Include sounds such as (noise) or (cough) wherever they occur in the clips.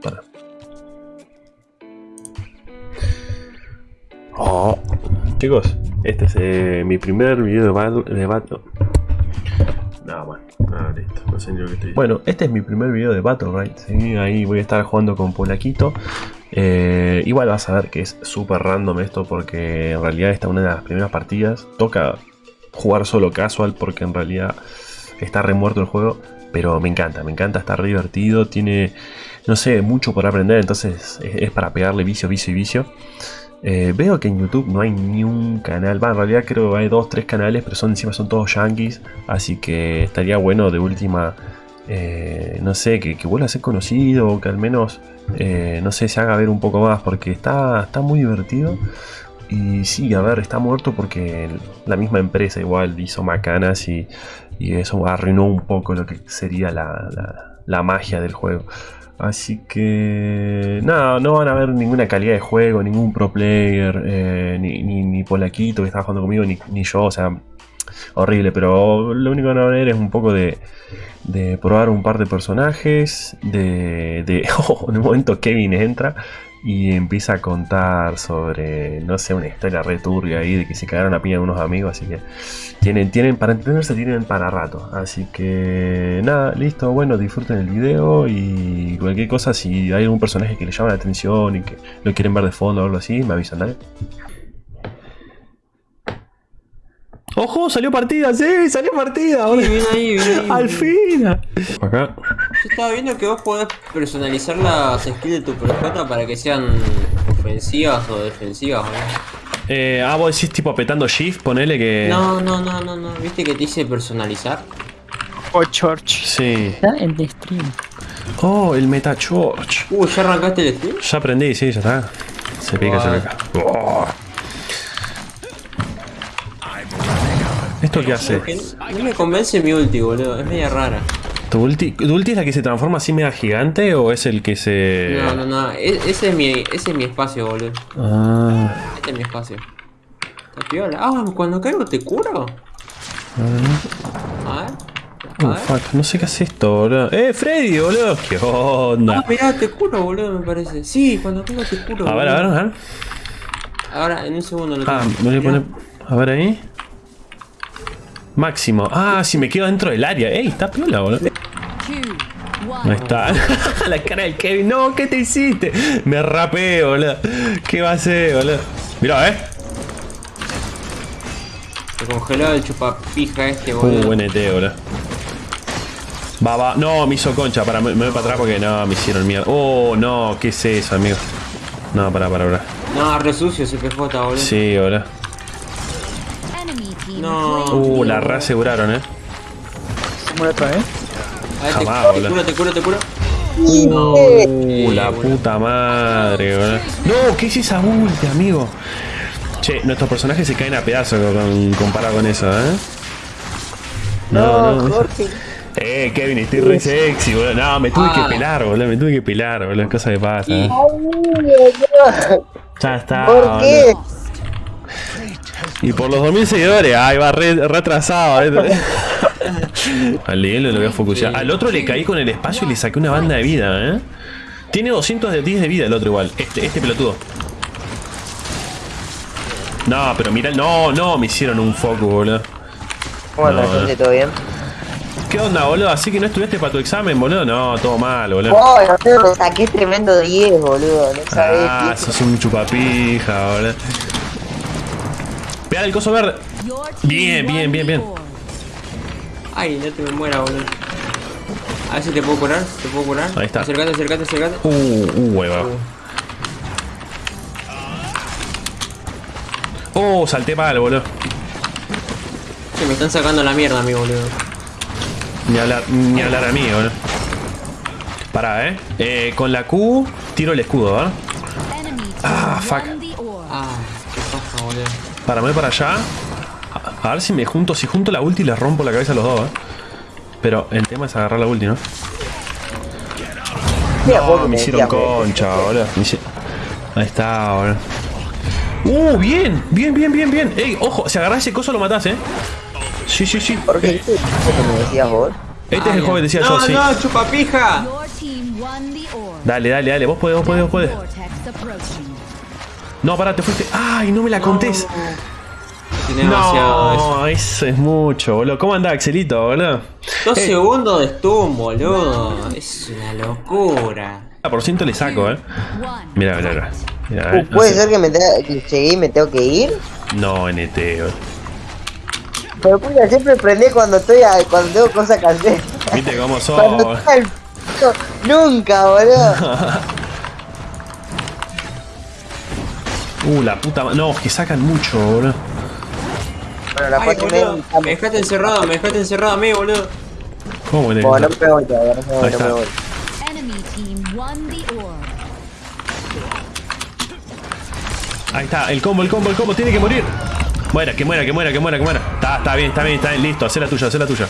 Para. Oh. Chicos, este es eh, mi primer video de battle. De battle. No, bueno, ah, listo, no sé ni lo que estoy Bueno, este es mi primer video de Battle Right. Ahí voy a estar jugando con Polaquito. Eh, igual vas a ver que es súper random esto porque en realidad esta es una de las primeras partidas. Toca jugar solo casual porque en realidad está remuerto el juego. Pero me encanta, me encanta, está re divertido. Tiene, no sé, mucho por aprender. Entonces es, es para pegarle vicio, vicio y vicio. Eh, veo que en YouTube no hay ni un canal, va, en realidad creo que hay dos, tres canales, pero son encima son todos yankees, así que estaría bueno de última, eh, no sé, que, que, vuelva a ser conocido, o que al menos, eh, no sé, se haga ver un poco más, porque está, está muy divertido. Y sí, a ver, está muerto porque la misma empresa igual hizo macanas y, y eso arruinó un poco lo que sería la, la, magia del juego. Así que nada, no van a ver ninguna calidad de juego, ningún pro player, eh, ni, ni, ni, Polaquito que está jugando conmigo, ni, ni, yo, o sea, horrible, pero lo único que van a ver es un poco de, de probar un par de personajes, de, de (laughs) oh, en un momento Kevin entra y empieza a contar sobre, no sé, una historia returbia ahí de que se cagaron a piña unos amigos, así que tienen, tienen, para entenderse tienen para rato. Así que nada, listo, bueno, disfruten el video y cualquier cosa, si hay algún personaje que les llama la atención y que lo quieren ver de fondo o algo así, me avisan, dale. ¡Ojo! ¡Salió partida! ¡Sí! ¡Salió partida! Sí, bien ahí, bien ahí. ¡Al fin! Acá. Yo estaba viendo que vos podés personalizar las skills de tu PJ para que sean ofensivas o defensivas, ¿no? Eh, ah, vos decís tipo apretando shift, ponele que... No, no, no, no, no. ¿Viste que te dice personalizar? Oh, Church. Sí. Está en el stream. Oh, el Meta Church. Uh, ¿ya arrancaste el stream? Ya aprendí, sí, ya está. Se pica, Wow. se pica. Oh. ¿Esto qué hace? No me convence mi ulti, boludo. Es media rara. ¿Tu ulti, ¿Tu ulti es la que se transforma así mega gigante o es el que se...? No, no, no. E- ese, es mi, ese es mi espacio, boludo. Ah, Este es mi espacio. Está piola. Ah, cuando caigo te curo. A ver. A ver. fuck, no sé qué hace esto, boludo. ¡Eh, Freddy, boludo! ¿Qué onda? Ah, mirá, te curo, boludo, me parece. Sí, cuando caigo te curo. A ver, a ver, a ver. Ahora, en un segundo lo Ah, me voy a poner... A ver ahí. Máximo. Ah, si me quedo dentro del área. ¡Ey, está piola, boludo! Ahí está. (laughs) la cara del Kevin. No, ¿qué te hiciste? Me rapé, boludo. ¿Qué va a hacer, boludo? Mirá, eh. Se congeló el chupapija este, Uh, boludo. buen ET, boludo. Va, va. No, me hizo concha. Para, me, me voy para atrás porque no, me hicieron mierda. Oh, no, ¿qué es eso, amigo? No, para, para, para. No, re sucio ese PJ, boludo. Sí, boludo. No. Uh, la reaseguraron, eh. Se muere otra vez. A ver, te, jamás, te boludo. curo, te curo, te curo. Uh, la puta madre, boludo. No, ¿qué es esa ulti, amigo? Che, nuestros personajes se caen a pedazos con, comparado con eso, ¿eh? No, no. Jorge. Eh, Kevin, estoy re sexy, boludo. No, me tuve Ah. que pelar, boludo. Me tuve que pelar, boludo. Cosa que pasa. ¿eh? Ya está. ¿Por boludo. Y por los 2000 seguidores. Ay, va re- retrasado. ¿eh? (laughs) Al Liguelo lo voy a focusear. Al otro le caí con el espacio y le saqué una banda de vida, ¿eh? Tiene 210 de vida el otro igual. Este, este pelotudo. No, pero mira, no, no, me hicieron un focus, boludo. ¿Cómo andas, No, gente? ¿Todo bien? ¿Qué onda, boludo? ¿Así que no estudiaste para tu examen, boludo? No, todo mal, boludo. Oh, no saqué tremendo 10, boludo. No sabés. Ah, viejo. sos un chupapija, boludo. Pega el coso verde. Bien, bien, bien, bien. Ay, no te me muera, boludo. A ver si te puedo curar, te puedo curar. Ahí está. Acercate, acercate, acercate. Uh, uh, hueva. Oh, salté mal, boludo. Me están sacando la mierda a mí, boludo. Ni hablar, ni hablar a mí, boludo. Pará, eh. eh. Con la Q tiro el escudo, ¿verdad? Ah, fuck. Ah, qué paja, boludo. Para, me voy para allá. A, a ver si me junto. Si junto la ulti les rompo la cabeza a los dos, eh. Pero el tema es agarrar la ulti, ¿no? No, me hicieron concha, boludo. Ahí está, boludo. Uh, bien, bien, bien, bien, bien. Ey, ojo, si agarrás ese coso lo matás, eh. Sí, sí, sí. ¿Por qué? ¿Vos que me decías vos? Este es el juego que decía no, yo, sí. No, chupapija. Team won the orb. Dale, dale, dale. Vos podés, vos podés, vos podés. No, pará, te fuiste. ¡Ay, no me la contés! Eso. No, eso es mucho, boludo. ¿Cómo anda Axelito, boludo? Dos Eh. segundos de stun, boludo. Es una locura. Ah, por ciento le saco, eh. Mira, mira, mira. No ¿Puede sé. ser que me que llegué y me tengo que ir? No, NT, boludo. Pero puta, siempre prende cuando estoy a- cuando tengo cosas que hacer. Viste cómo (laughs) Cuando sos. está el p- Nunca, boludo. (laughs) Uh, la puta No, que sacan mucho, boludo. Bueno, las Ay, boludo. Me dejaste encerrado, me dejaste encerrado a mí, boludo. ¿Cómo le Bueno, no me voy todavía, no me voy, Ahí no me está. voy. Ahí el combo, el combo, el combo, tiene que morir. Muera, que muera, que muera, que muera, que muera. Está, está bien, está bien, está bien, listo, haz la tuya, haz la tuya.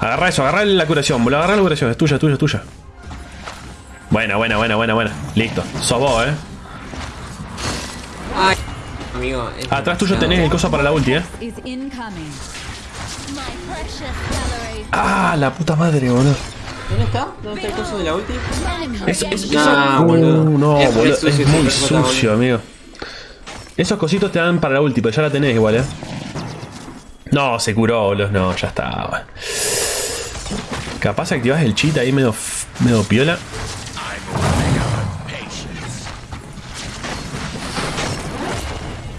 Agarra eso, agarra la curación, boludo, agarra la curación, es tuya, es tuya, es tuya. Buena, buena, buena, buena, buena. Listo, sos vos, eh. Ay, amigo. es Atrás tuyo tenés el coso para la ulti, eh. Ah, la puta madre, boludo. ¿Dónde está? ¿Dónde está el coso de la ulti? Eso- boludo. Uh, no, Es muy boludo, sucio es ese muy sucio, amigo. Esos cositos te dan para la ulti, pero ya la tenés igual, eh. No, se curó, boludo, no, ya está. Capaz activás el cheat ahí medio, f- medio piola.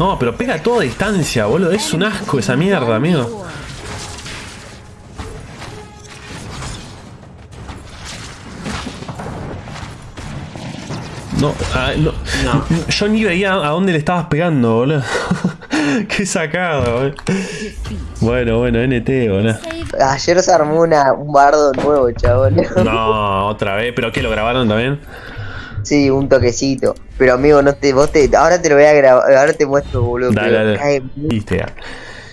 No, pero pega a toda distancia, boludo. Es un asco esa mierda, amigo. No, ah, no, No. Yo ni veía a dónde le estabas pegando, boludo. (laughs) Qué sacado, boludo. Bueno, bueno, NT, boludo. Ayer se armó una, un bardo nuevo, chabón. No, otra vez. ¿Pero qué? ¿Lo grabaron también? Sí, un toquecito. Pero amigo, no te, vos te, ahora te lo voy a grabar, ahora te muestro, boludo. Dale, dale. cae.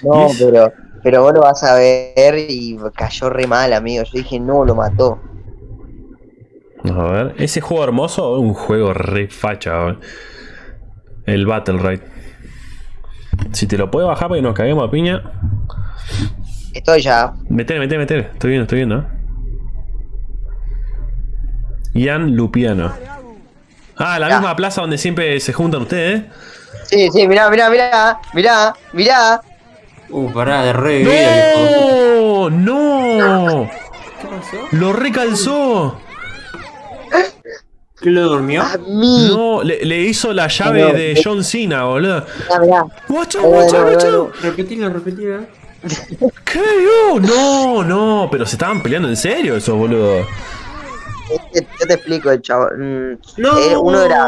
No, pero, pero vos lo vas a ver y cayó re mal, amigo. Yo dije, no, lo mató. A ver, ese juego hermoso un juego re facha, boludo? El Battle Raid. Si te lo puedo bajar para que nos caguemos a piña. Estoy ya. Metele, metele, metele. Estoy viendo, estoy viendo. ¿eh? Ian Lupiano. Ah, la Ya. misma plaza donde siempre se juntan ustedes, ¿eh? Sí, sí, mirá, mirá, mirá, mirá, mirá. Uh, pará, de re. ¡No! ¡No! ¿Qué pasó? ¡Lo recalzó! ¿Qué lo durmió? A mí. No, le, le hizo la llave No, de. John Cena, boludo. Mirá, mirá. Watch no, out. Repetilo, repetilo. ¿Qué? Oh, no, no, pero se estaban peleando en serio esos boludo. Yo te, yo te explico, chavo. Mm, No. eh, uno era.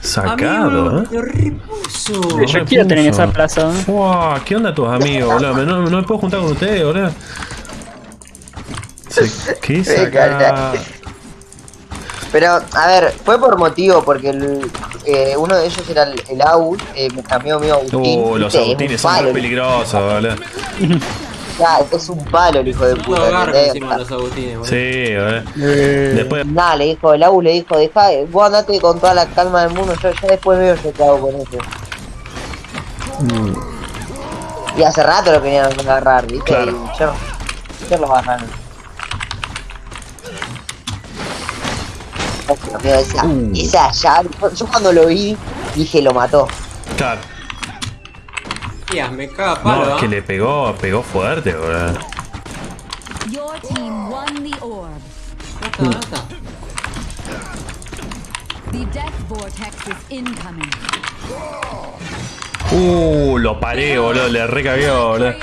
Sacado, Amigo, ¿eh? Repuso. Yo quiero tener esa plaza. ¿no? Fua, ¿Qué onda tus amigos, boludo? No, no me puedo juntar con ustedes, boludo. Se- ¿Qué (laughs) saca? Pero, a ver, fue por motivo, porque el, eh, uno de ellos era el, el Aus, eh, mi amigo mío Agustín. Uh, los agustines son muy peligrosos, boludo. (laughs) ya, es un palo el hijo de No puta. agarra ¿entendés? encima los agustines, boludo. Sí. Eh, Después, Nada, le dijo, el Agus le dijo, deja, vos andate con toda la calma del mundo, yo ya después veo yo qué hago con eso. Y hace rato lo querían agarrar, ¿viste? Claro. Y yo, yo lo agarraron. Amigo, esa, Uh. esa llave, yo- yo cuando lo vi, dije, lo mató. claro. Tías, me caga palo, No, es que ¿ah? le pegó, pegó fuerte, boludo. Your team won the orb. ¿Dónde está? ¿Dónde está? The death vortex is incoming. Uh, lo paré, boludo. Le recagué, boludo.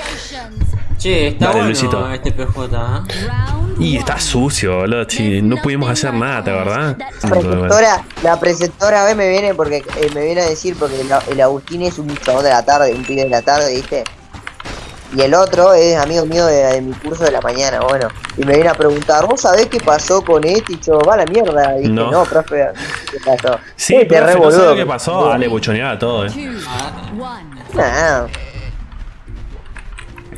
Che, está Dale, bueno Luisito. este PJ, ¿ah? Round Y one. está sucio, boludo. Sí, no pudimos hacer nada, ¿verdad? La preceptora, la preceptora B me viene porque eh, me viene a decir porque el, el Agustín es un chabón de la tarde, un pibe de la tarde, ¿viste? Y el otro es amigo mío de, de mi curso de la mañana, bueno. Y me viene a preguntar, ¿vos sabés qué pasó con este? Y yo, va a la mierda. Y dije, No. no, profe, ¿qué pasó? Sí, pero re no sé boludo. lo que pasó. Dale, buchoneaba todo, eh. Two, Ah, one.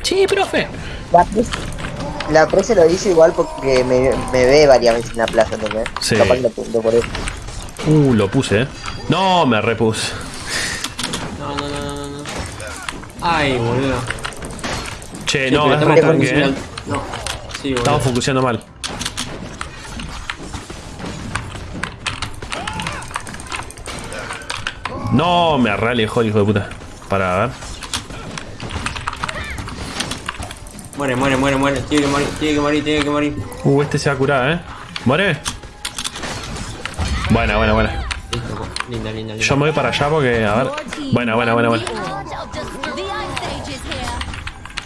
Sí, profe. la, prese, la prese lo dice igual porque me, me ve varias veces en la plaza, ¿entendés? Sí. Capaz lo por eso. Uh, lo puse, eh. No, me repuse. no, no, no, no, no. Ay, boludo. Che, Sí, no, es estamos re tanque, eh. No. Sí, boludo. Estamos focuseando mal. No, me re alejó el hijo de puta. Para ver. Muere, muere, muere, muere. Tiene que morir, tiene que morir, tiene que morir. Uh, este se va a curar, eh. ¿Muere? Buena, buena, buena. Listo, po. linda, linda, linda. Yo me voy para allá porque, a ver. Buena, buena, buena, buena.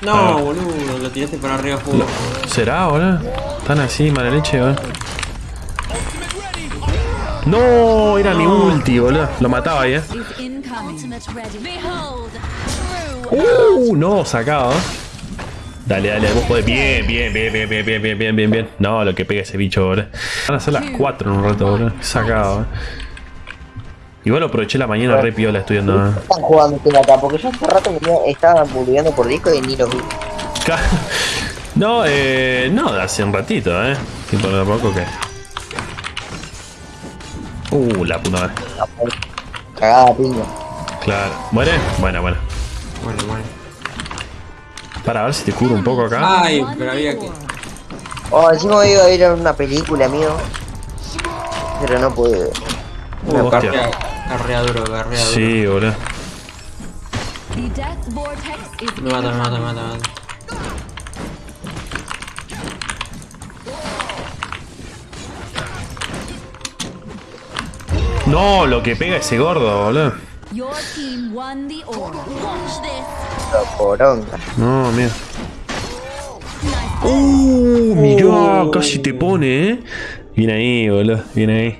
No, boludo, lo tiraste para arriba fuego. ¿Será, boludo? Están así, mala leche, boludo. No, era mi ulti, boludo. Lo mataba ahí, eh. Uh, no, sacado. eh. Dale, dale, vos podés. Bien, bien, bien, bien, bien, bien, bien, bien, bien, bien. No, lo que pega ese bicho, boludo. Van a ser las 4 en un rato, boludo. Sacado, eh. Igual aproveché la mañana re piola estudiando. eh. Están jugando acá, porque yo hace rato me estaban publicando por disco y ni los vi. (laughs) No, eh. No, hace un ratito, eh. Tipo de poco que. Uh, la puta madre. Cagada piña. Claro. ¿Muere? Buena, buena. Muere, muere. Para ver si te curo un poco acá. Ay, pero había que. Oh, encima iba a ir a una película, amigo. Pero no pude. Uh, Uh, carrea, carrea duro, carrea duro. Sí, boludo. Me mata, me mata, me mata, me mata. No, lo que pega ese gordo, boludo poronga. No, mira. ¡Uh! Mirá, casi te pone, ¿eh? Viene ahí, boludo, viene ahí.